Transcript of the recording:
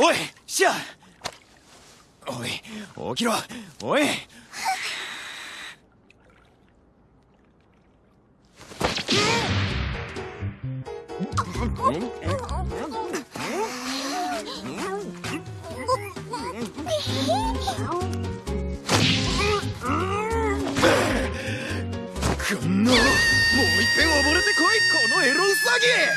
おいシア。おい起きろ。おい。こんのもういっぺん溺れてこいこのエロウサギ。